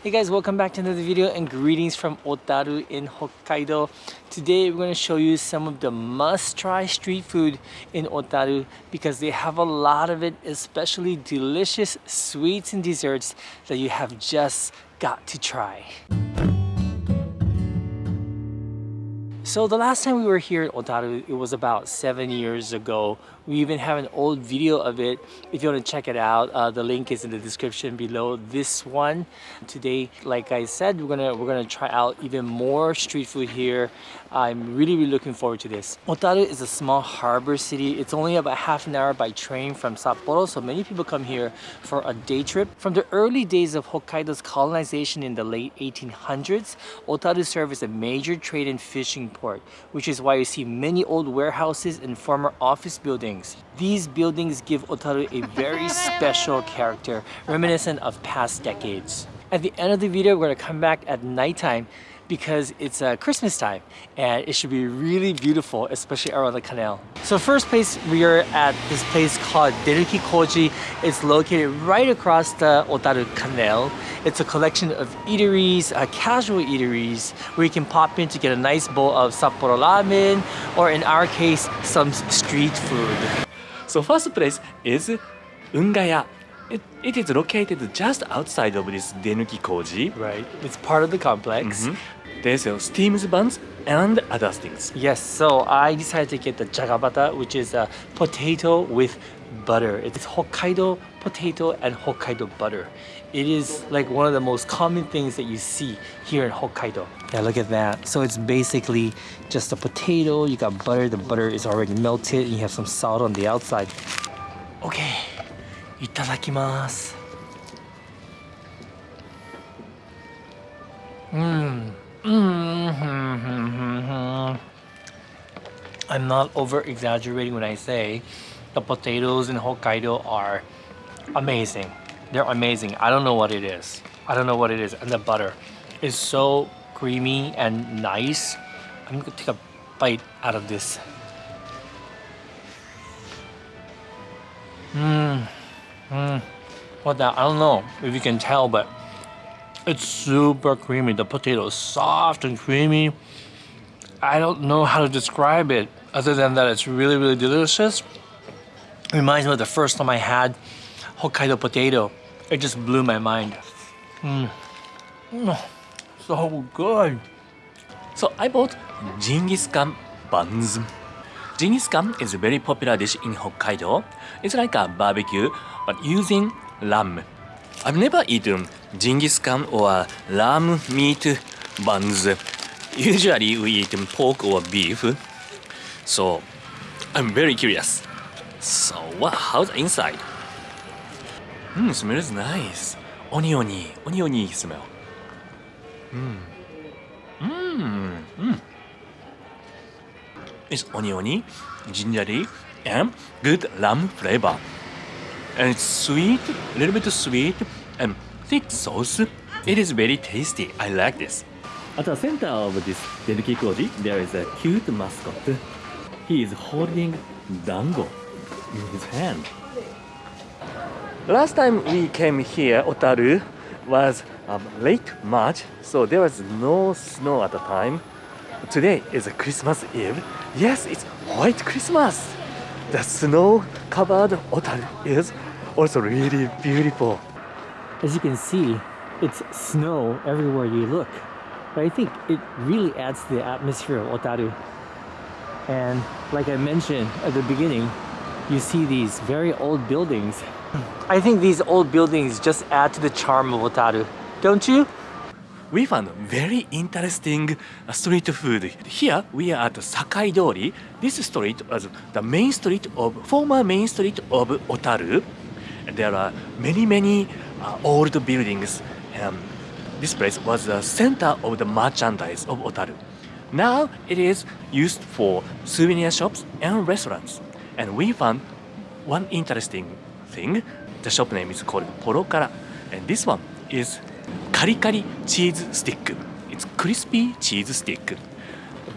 Hey guys, welcome back to another video and greetings from Otaru in Hokkaido. Today we're going to show you some of the must-try street food in Otaru because they have a lot of it, especially delicious sweets and desserts that you have just got to try. So the last time we were here in Otaru, it was about seven years ago. We even have an old video of it. If you want to check it out, uh, the link is in the description below this one. Today, like I said, we're gonna we're gonna try out even more street food here. I'm really really looking forward to this. Otaru is a small harbor city. It's only about half an hour by train from Sapporo, so many people come here for a day trip. From the early days of Hokkaido's colonization in the late 1800s, Otaru served as a major trade and fishing port, which is why you see many old warehouses and former office buildings buildings. These buildings give Otaru a very special character, reminiscent of past decades. At the end of the video, we're gonna come back at nighttime because it's uh, Christmas time and it should be really beautiful, especially around the canal. So first place, we are at this place called Denuki Koji. It's located right across the Otaru Canal. It's a collection of eateries, uh, casual eateries, where you can pop in to get a nice bowl of Sapporo ramen, or in our case, some street food. So first place is Ungaya. It, it is located just outside of this Denuki Koji. Right, it's part of the complex. Mm -hmm. They sell steamed buns and other things. Yes, so I decided to get the jagabata, which is a potato with butter. It's Hokkaido potato and Hokkaido butter. It is like one of the most common things that you see here in Hokkaido. Yeah, look at that. So it's basically just a potato, you got butter, the butter is already melted, and you have some salt on the outside. Okay, itadakimasu. Mmm. Mm-hmm, mm-hmm, mm-hmm. I'm not over exaggerating when I say the potatoes in Hokkaido are amazing. They're amazing. I don't know what it is. I don't know what it is. And the butter is so creamy and nice. I'm gonna take a bite out of this. Mmm. Mmm. What that? I don't know if you can tell, but it's super creamy. The potato is soft and creamy. I don't know how to describe it other than that it's really, really delicious. It reminds me of the first time I had Hokkaido potato. It just blew my mind. Mm. Mm. So good. So I bought Genghis Khan buns. Genghis Khan is a very popular dish in Hokkaido. It's like a barbecue, but using lamb. I've never eaten Genghis Khan or lamb meat buns. Usually we eat pork or beef. So I'm very curious. So what, how's the inside? Mmm, smells nice. Oniony, oniony smell. Mmm. Mmm. Mmm. It's oniony, gingery, and good lamb flavor and it's sweet, a little bit sweet and thick sauce. It is very tasty. I like this. At the center of this Denuki Koji, there is a cute mascot. He is holding dango in his hand. Last time we came here, Otaru, was um, late March, so there was no snow at the time. Today is a Christmas Eve. Yes, it's white Christmas. The snow-covered Otaru is also really beautiful. As you can see, it's snow everywhere you look. But I think it really adds to the atmosphere of Otaru. And like I mentioned at the beginning, you see these very old buildings. I think these old buildings just add to the charm of Otaru, don't you? We found very interesting uh, street food. Here we are at Sakai Dori. This street was the main street of former main street of Otaru there are many, many uh, old buildings. Um, this place was the center of the merchandise of Otaru. Now it is used for souvenir shops and restaurants. And we found one interesting thing. The shop name is called Porokara. And this one is kari kari cheese stick. It's crispy cheese stick.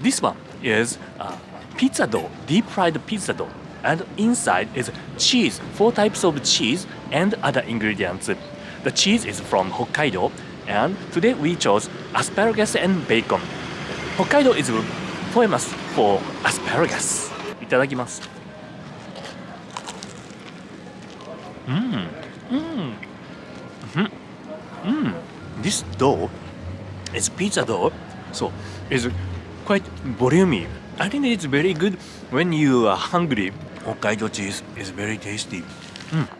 This one is uh, pizza dough, deep fried pizza dough and inside is cheese, four types of cheese and other ingredients. The cheese is from Hokkaido And today we chose asparagus and bacon. Hokkaido is famous for asparagus. いただきます。Mm. Mm. Mm. Mm. This dough is pizza dough, so it's quite voluminous. I think it's very good when you are hungry. Hokkaido cheese is very tasty.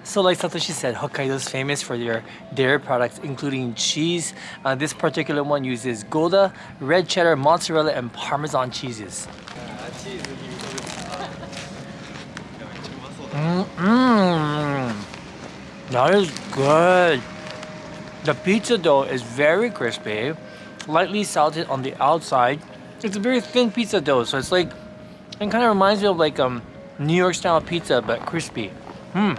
So like Satoshi said, Hokkaido is famous for their dairy products, including cheese. Uh, this particular one uses Gouda, red cheddar, mozzarella, and Parmesan cheeses. Mmm, that is good. The pizza dough is very crispy, lightly salted on the outside. It's a very thin pizza dough, so it's like it kind of reminds me of like um New York style pizza, but crispy. Hmm.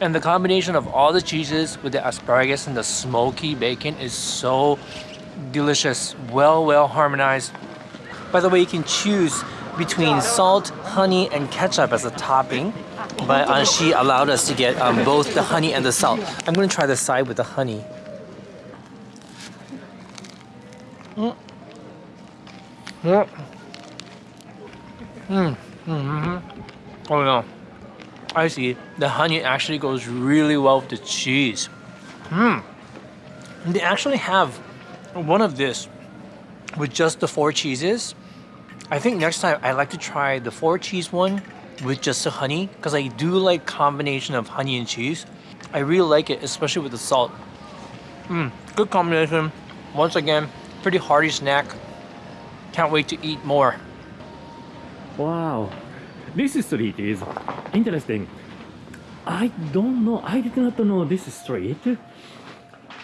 And the combination of all the cheeses with the asparagus and the smoky bacon is so delicious. Well, well harmonized. By the way, you can choose between salt, honey, and ketchup as a topping. But uh, she allowed us to get um, both the honey and the salt. I'm gonna try the side with the honey. Mm. Mm. Mm. Mhm. Oh no. I see. The honey actually goes really well with the cheese. Hmm. They actually have one of this with just the four cheeses. I think next time I'd like to try the four cheese one with just the honey because I do like combination of honey and cheese. I really like it, especially with the salt. Mm, good combination. Once again, pretty hearty snack. Can't wait to eat more. Wow, this street is interesting. I don't know, I did not know this street.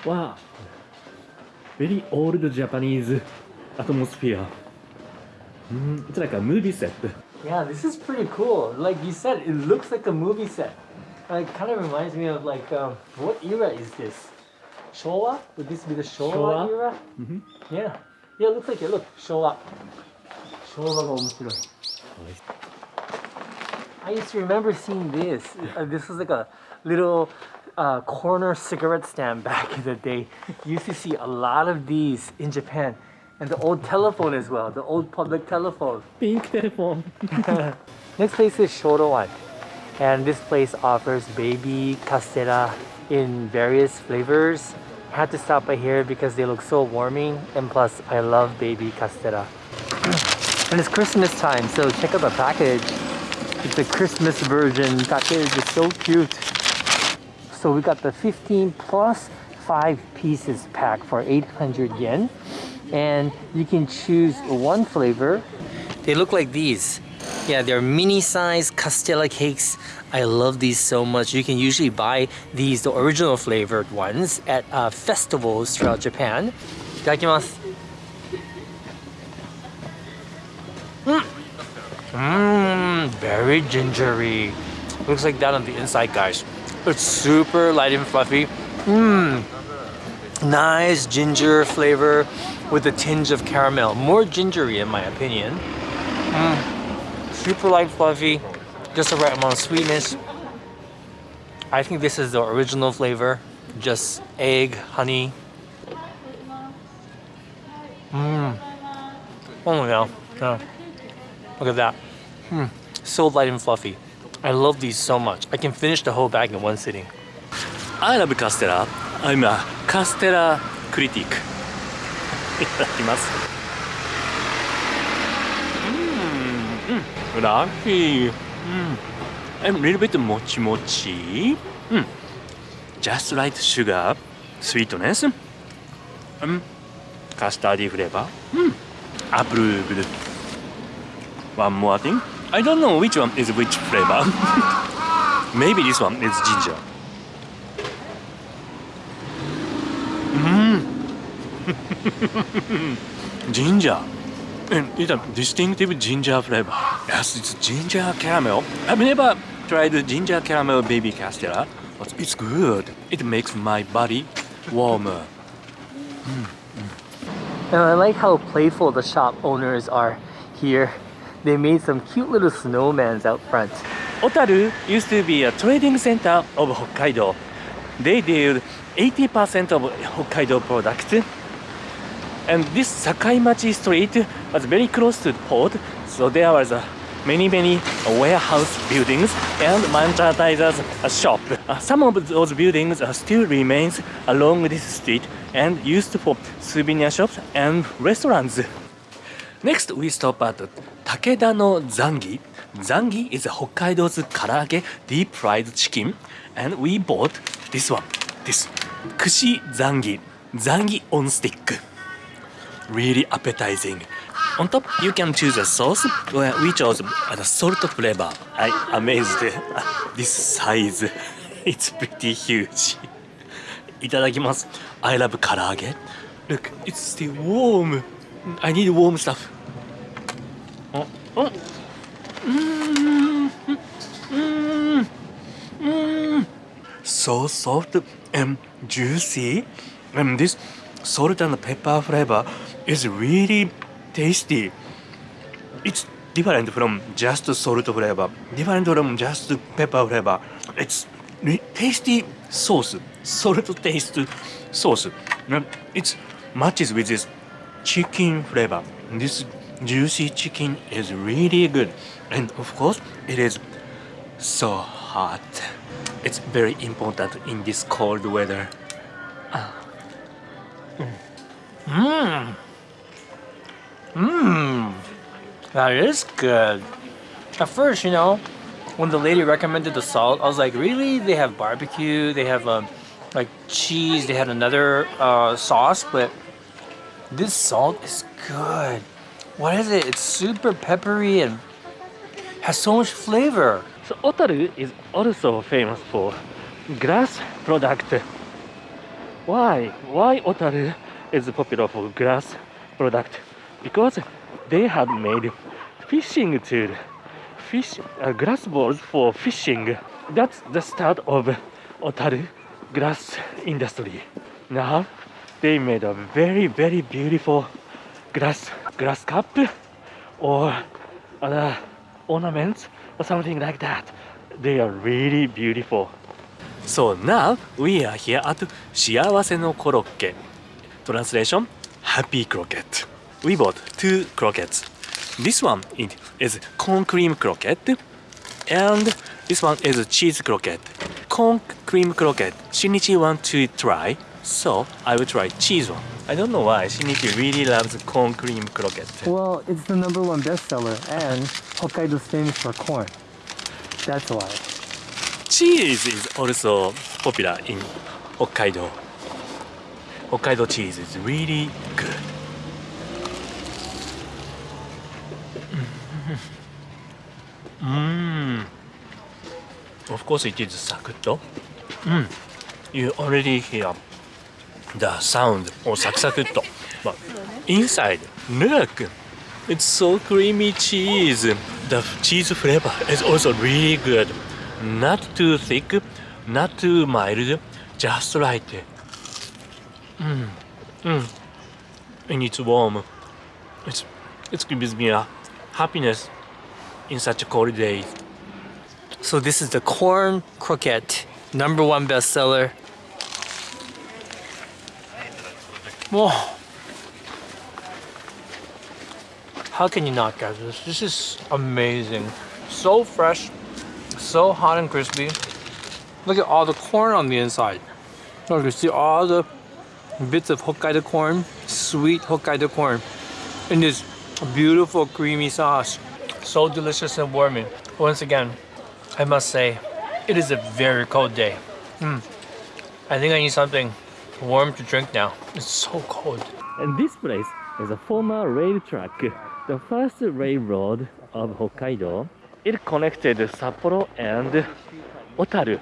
Wow, very old Japanese atmosphere. Mm, it's like a movie set. Yeah, this is pretty cool. Like you said, it looks like a movie set. Like kind of reminds me of like um, what era is this? Showa? Would this be the Showa, Showa? era? Mhm. Yeah. Yeah, it looks like it. Look, Showa. Showa が面白い. I used to remember seeing this. Uh, this was like a little uh, corner cigarette stand back in the day. You used to see a lot of these in Japan. And the old telephone as well, the old public telephone. Pink telephone. Next place is Shorowan. And this place offers baby castella in various flavors. Had to stop by here because they look so warming and plus I love baby castella. And it's Christmas time, so check out the package. It's a Christmas version package, it's so cute. So we got the 15 plus 5 pieces pack for 800 yen. And you can choose one flavor. They look like these. Yeah, they're mini size Castella cakes. I love these so much. You can usually buy these, the original flavored ones, at uh, festivals throughout Japan. い very gingery. Looks like that on the inside, guys. It's super light and fluffy. Mmm, nice ginger flavor with a tinge of caramel. More gingery, in my opinion. Mm, super light, fluffy, just the right amount of sweetness. I think this is the original flavor, just egg, honey. Mmm. Oh my god. Yeah. Look at that. Hmm so light and fluffy. I love these so much. I can finish the whole bag in one sitting. I love castella. I'm a castella critic. Itadakimasu. Mmm, mm, lovely. Mm. I'm a little bit mochi mochi. Mm. Just right sugar, sweetness. Mm. Custardy flavor. Mm. Approved. One more thing. I don't know which one is which flavor. Maybe this one is ginger. Mmm. ginger. And it's a distinctive ginger flavor. Yes, it's ginger caramel. I've never tried ginger caramel baby castella, but it's good. It makes my body warmer. And I like how playful the shop owners are here. They made some cute little snowmans out front. Otaru used to be a trading center of Hokkaido. They deal 80% of Hokkaido products. And this Sakaimachi street was very close to the port, so there was a many many warehouse buildings and merchandisers shop. Uh, some of those buildings uh, still remains along this street and used for souvenir shops and restaurants. Next, we stop at Takeda no Zangi. Zangi is Hokkaido's karage deep fried chicken, and we bought this one, this Kushi Zangi, Zangi on stick. Really appetizing. On top, you can choose a sauce. Well, we chose the salt flavor. I amazed this size. It's pretty huge. いただきます。I love 唐揚げ。Look, it's still warm. I need warm stuff. あ、あ、うーん、うーん、うーん。So soft and juicy. And this salt and pepper flavor is really tasty. It's different from just salt flavor, different from just pepper flavor. It's re- tasty sauce, salt taste sauce. It matches with this chicken flavor. This juicy chicken is really good, and of course, it is so hot. It's very important in this cold weather. Mmm. Mmm. That is good. At first, you know, when the lady recommended the salt, I was like, really? They have barbecue, they have um, like cheese, they had another uh, sauce, but this salt is good. What is it? It's super peppery and has so much flavor. So Otaru is also famous for glass product. Why? Why Otaru is popular for glass product? Because they have made fishing tool, fish uh, glass balls for fishing. That's the start of Otaru glass industry. Now they made a very very beautiful glass glass cup or other ornaments or something like that. They are really beautiful. So now we are here at 幸せのコロッケ Translation Happy Croquette. We bought two croquettes. This one it is corn cream croquette and this one is cheese croquette. Corn cream croquette. Shinichi want to try, so I will try cheese one. I don't know why Shinichi really loves corn cream croquette. Well, it's the number one bestseller, and Hokkaido's famous for corn. That's why. Cheese is also popular in Hokkaido. Hokkaido cheese is really good. Mmm. Of course it is sakuto. Mm. You already hear the sound of sakuto. But inside, look, it's so creamy cheese. The cheese flavor is also really good. Not too thick, not too mild, just right. Mm. Mm. And it's warm. It's it gives me a happiness in such a cold day. So this is the corn croquette, number one bestseller. How can you not get this? This is amazing. So fresh, so hot and crispy. Look at all the corn on the inside. Look, you see all the bits of Hokkaido corn, sweet Hokkaido corn, in this beautiful creamy sauce. So delicious and warming. Once again, I must say, it is a very cold day. Mm. I think I need something warm to drink now. It's so cold. And this place is a former rail track, the first railroad of Hokkaido. It connected Sapporo and Otaru.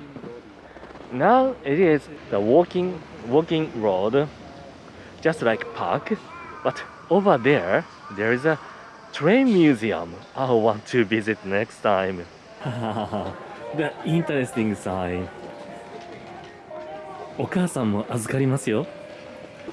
Now it is the walking walking road, just like park. But over there, there is a train museum. I want to visit next time. the interesting sign. お母さんも預かりますよ。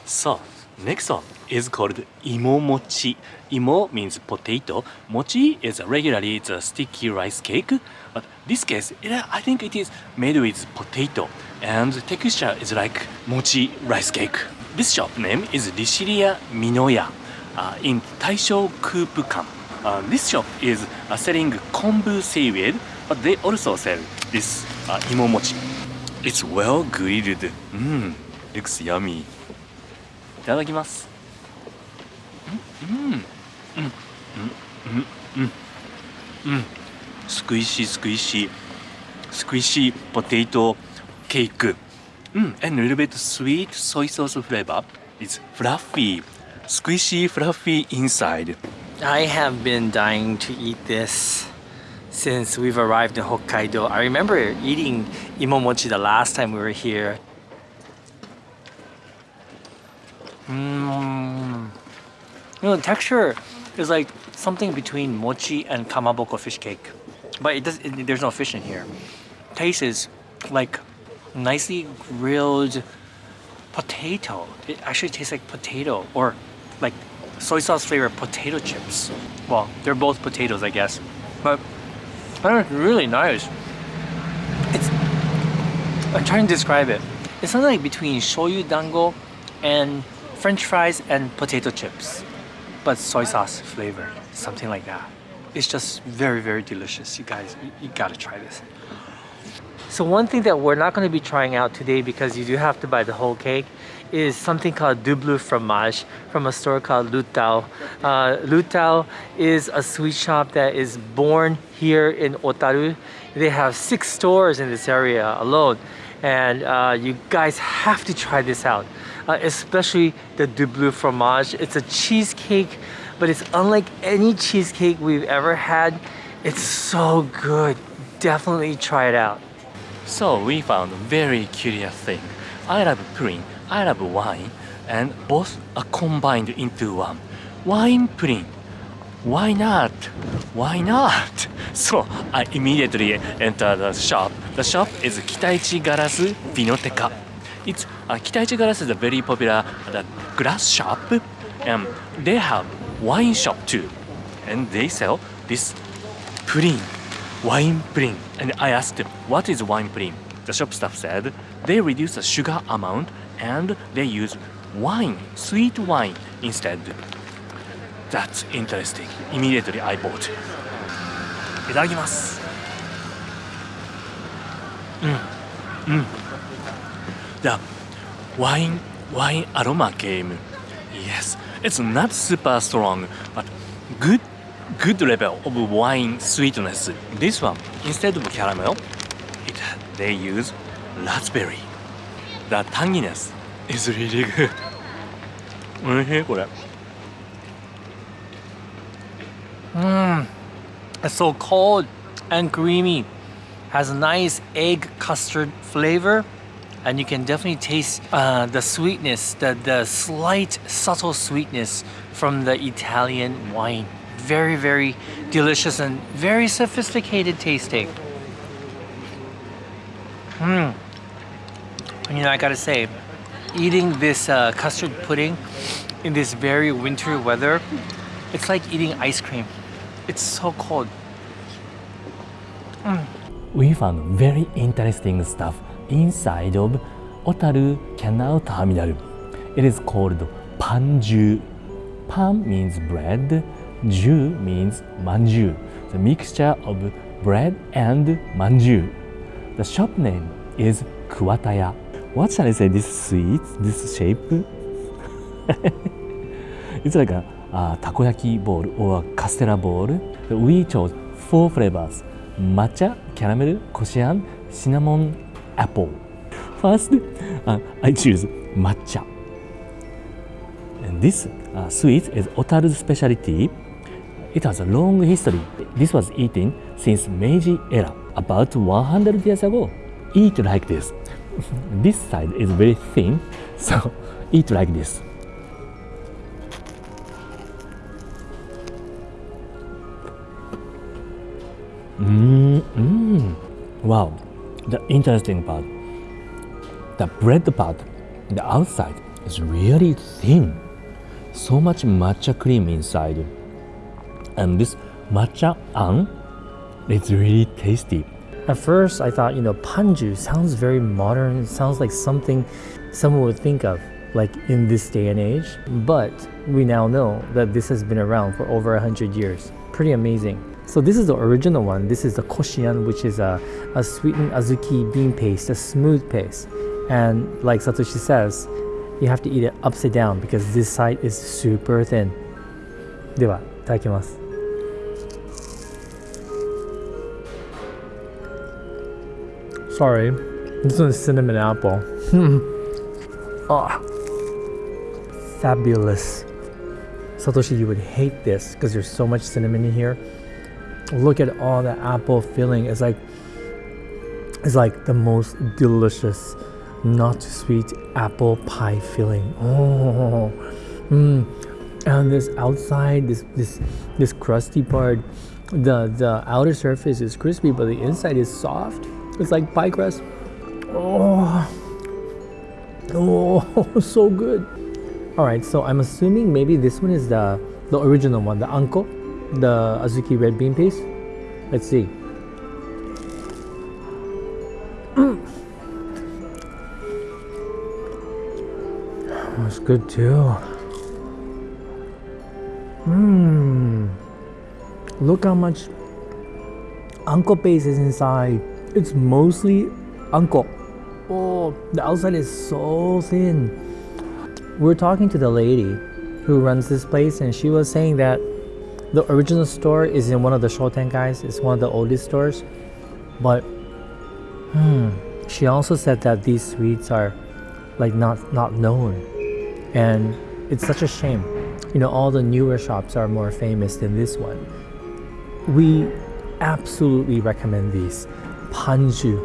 So, Next one is called imo mochi. Imo means potato. Mochi is regularly it's a sticky rice cake. But this case, it, I think it is made with potato and the texture is like mochi rice cake. This shop name is Rishiria Minoya uh, in Taisho Kupukan. Uh, this shop is uh, selling kombu seaweed, but they also sell this uh, imo mochi. It's well grilled. Mmm, looks yummy. いただきます。うん、うん、うん、うん、うん、うん。スクイシースクイシー、スクイシーポテトケーク。うん、and a little bit sweet soy sauce flavor. It's fluffy, squishy, fluffy inside. I have been dying to eat this since we've arrived in Hokkaido. I remember eating imomochi the last time we were here. Mmm. You know, the texture is like something between mochi and kamaboko fish cake. But it does, it, there's no fish in here. Taste is like nicely grilled potato. It actually tastes like potato or like soy sauce flavored potato chips. Well, they're both potatoes, I guess. But it's really nice. It's I'm trying to describe it. It's something like between shoyu dango and french fries and potato chips. But soy sauce flavor, something like that. It's just very, very delicious. You guys, you, you gotta try this. So one thing that we're not going to be trying out today because you do have to buy the whole cake is something called double fromage from a store called LeTAO. Uh, LeTAO is a sweet shop that is born here in Otaru. They have six stores in this area alone and uh, you guys have to try this out. Uh, especially the double fromage. It's a cheesecake but it's unlike any cheesecake we've ever had. It's so good. Definitely try it out. So we found a very curious thing. I love pudding, I love wine, and both are combined into one. Wine pudding. Why not? Why not? So I immediately enter the shop. The shop is Kitaichi Garasu Vinoteca. It's uh, Kitaichi Garasu is a very popular uh, glass shop, and they have wine shop too, and they sell this pudding wine pudding. And I asked them, what is wine pudding? The shop staff said they reduce the sugar amount and they use wine, sweet wine instead. That's interesting. Immediately I bought. いただきます。うん。うん。The wine, wine aroma came. Yes, it's not super strong, but good good level of wine sweetness. This one, instead of caramel, it, they use raspberry. The tanginess is really good. おいしいこれ。 Mmm. It's so cold and creamy. Has a nice egg custard flavor. And you can definitely taste uh, the sweetness, the, the slight subtle sweetness from the Italian wine. Very, very delicious and very sophisticated tasting. Mmm. You know, I gotta say, eating this uh, custard pudding in this very winter weather, it's like eating ice cream. It's so cold. We found very interesting stuff inside of Otaru Canal Terminal. It is called Panju. Pan means bread, Ju means manju, the mixture of bread and manju. The shop name is Kuwataya. What shall I say? This sweet, this shape? it's like a, a takoyaki bowl or a castella bowl. We chose four flavors: matcha, caramel, koshian, cinnamon, apple. First, uh, I choose matcha. And this uh, sweet is Otaru's specialty. It has a long history. This was eaten since Meiji era, about 100 years ago. Eat like this. this side is very thin, so eat like this. Mm, mm. Wow, the interesting part. The bread part, the outside is really thin. so much matcha cream inside. And this matcha an, it's really tasty. At first, I thought, you know, panju sounds very modern. It sounds like something someone would think of, like in this day and age. But we now know that this has been around for over 100 years. Pretty amazing. So this is the original one. This is the koshian, which is a, a sweetened azuki bean paste, a smooth paste. And like Satoshi says, you have to eat it upside down because this side is super thin. では、いただきます。 Sorry, this one's cinnamon apple. oh, fabulous. Satoshi, you would hate this because there's so much cinnamon in here. Look at all the apple filling. It's like it's like the most delicious, not sweet apple pie filling. Oh, mm. and this outside, this this this crusty part, the the outer surface is crispy, but the inside is soft. It's like pie crust. Oh, oh, so good. All right, so I'm assuming maybe this one is the the original one, the anko, the azuki red bean paste. Let's see. Mm. Oh, it's good too. Mmm. Look how much anko paste is inside. It's mostly anko. Oh, the outside is so thin. We're talking to the lady who runs this place, and she was saying that the original store is in one of the Shotenkais. It's one of the oldest stores. But hmm, she also said that these sweets are like not not known, and it's such a shame. You know, all the newer shops are more famous than this one. We absolutely recommend these. Panju.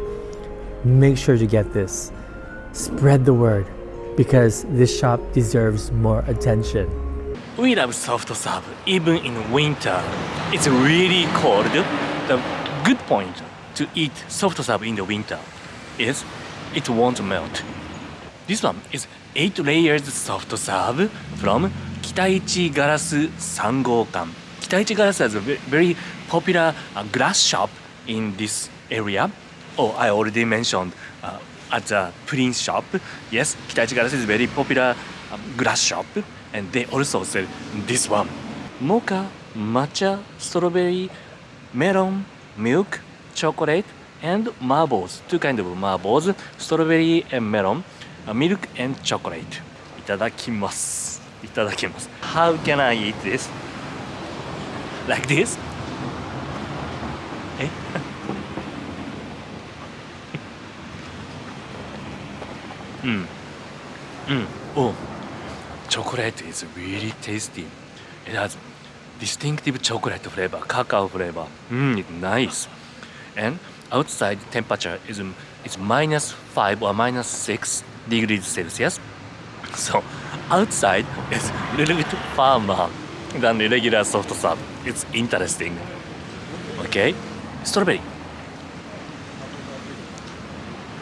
Make sure to get this. Spread the word because this shop deserves more attention. We love soft serve even in winter. It's really cold. The good point to eat soft serve in the winter is it won't melt. This one is 8 layers soft serve from Kitaichi Garasu Sangokan. Kitaichi Garasu is a very popular uh, glass shop in this area. Oh, I already mentioned uh, at the Prince shop. Yes, Kitaichi Garas is very popular um, glass shop and they also sell this one. Mocha, matcha, strawberry, melon, milk, chocolate, and marbles. Two kind of marbles, strawberry and melon, uh, milk and chocolate. いただきます。いただきます。How can I eat this? Like this? え Mm. Mm. Oh, chocolate is really tasty. It has distinctive chocolate flavor, cacao flavor. Mm, it's nice. And outside temperature is is minus five or minus six degrees Celsius. So outside is a little bit warmer than the regular soft serve. It's interesting. Okay, strawberry.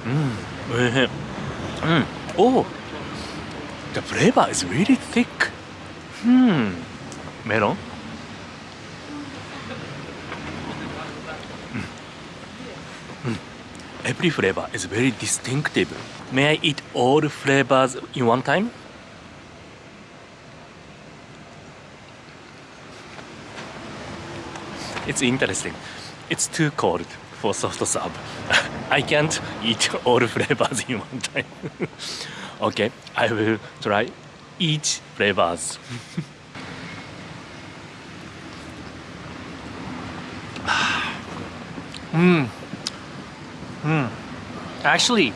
Hmm mm. Oh, the flavor is really thick. Hmm. Melon. Mm. Mm. Every flavor is very distinctive. May I eat all flavors in one time? It's interesting. It's too cold for soft serve. I can't eat all flavors in one time. okay, I will try each flavors. Mmm. Mmm. Actually,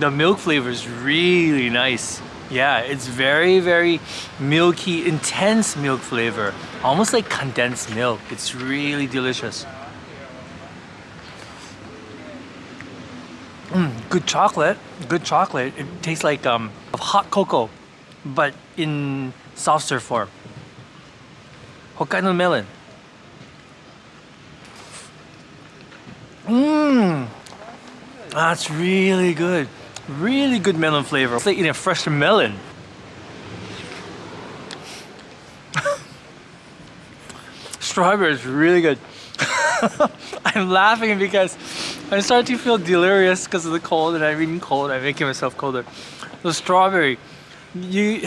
the milk flavor is really nice. Yeah, it's very, very milky, intense milk flavor. Almost like condensed milk. It's really delicious. good chocolate, good chocolate. It tastes like um, hot cocoa, but in softer form. Hokkaido melon. Mmm, that's really good. Really good melon flavor. It's like eating a fresh melon. Strawberry is really good. I'm laughing because I'm starting to feel delirious because of the cold and I'm eating cold. I'm making myself colder. The strawberry, you,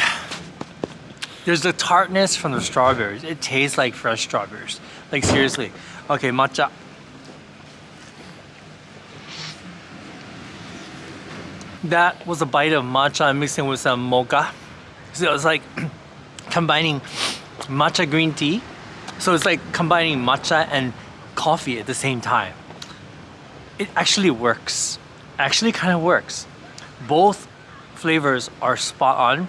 there's the tartness from the strawberries. It tastes like fresh strawberries. Like seriously. Okay, matcha. That was a bite of matcha mixing with some mocha. So it's like combining matcha green tea. So it's like combining matcha and coffee at the same time. It actually works. Actually kind of works. Both flavors are spot on.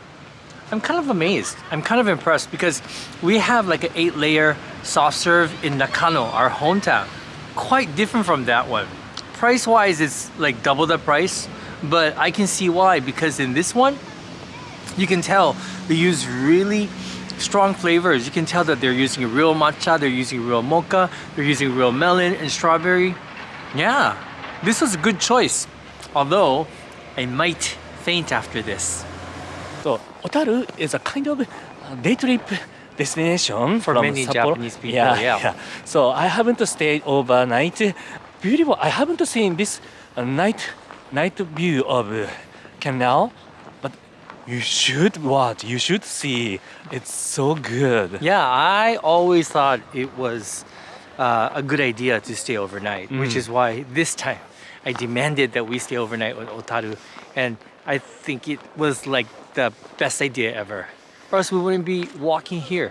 I'm kind of amazed. I'm kind of impressed because we have like an eight layer soft serve in Nakano, our hometown. Quite different from that one. Price wise, it's like double the price, but I can see why because in this one, you can tell they use really strong flavors. You can tell that they're using real matcha, they're using real mocha, they're using real melon and strawberry. Yeah, this was a good choice. Although, I might faint after this. So Otaru is a kind of day trip destination For from many Sapporo. Japanese people, yeah. yeah. So I haven't stayed overnight. Beautiful. I haven't seen this night night view of canal, but you should watch. You should see. It's so good. Yeah, I always thought it was uh, a good idea to stay overnight, which Mm. is why this time I demanded that we stay overnight with Otaru. And I think it was like the best idea ever. Or else we wouldn't be walking here,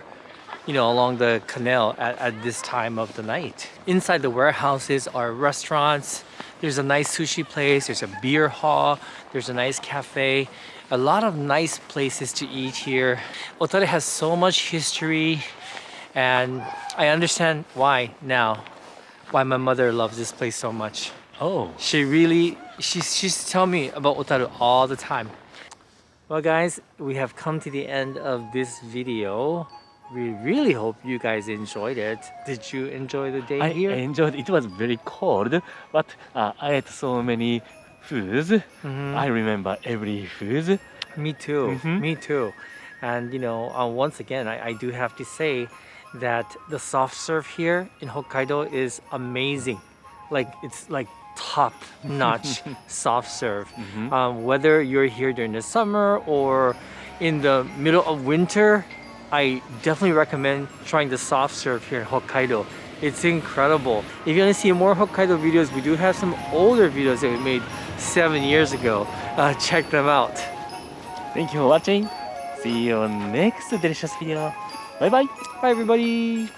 you know, along the canal at, at this time of the night. Inside the warehouses are restaurants. There's a nice sushi place. There's a beer hall. There's a nice cafe. A lot of nice places to eat here. Otaru has so much history and I understand why now, why my mother loves this place so much. Oh. She really, she's, she's telling me about Otaru all the time. Well guys, we have come to the end of this video. We really hope you guys enjoyed it. Did you enjoy the day I here? I enjoyed. It was very cold, but uh, I ate so many foods. Mhm. I remember every food. Me too. Mhm. Me too. And you know, uh, once again, I, I do have to say that the soft serve here in Hokkaido is amazing. Like it's like top notch soft serve. Mhm. Um, whether you're here during the summer or in the middle of winter, I definitely recommend trying the soft serve here in Hokkaido. It's incredible. If you want to see more Hokkaido videos, we do have some older videos that we made seven years ago. Uh, check them out. Thank you for watching. See you on next delicious video. Bye bye. Bye everybody.